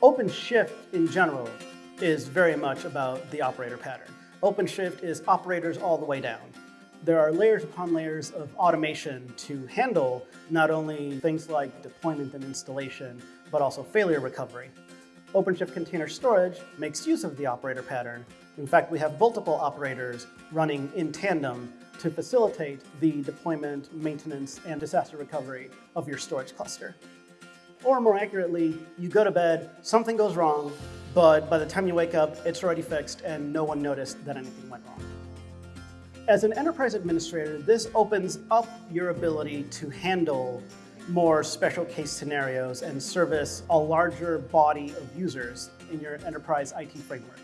OpenShift in general is very much about the operator pattern. OpenShift is operators all the way down. There are layers upon layers of automation to handle not only things like deployment and installation, but also failure recovery. OpenShift Container Storage makes use of the operator pattern. In fact, we have multiple operators running in tandem to facilitate the deployment, maintenance, and disaster recovery of your storage cluster. Or more accurately, you go to bed, something goes wrong, but by the time you wake up, it's already fixed and no one noticed that anything went wrong. As an enterprise administrator, this opens up your ability to handle more special case scenarios and service a larger body of users in your enterprise IT framework.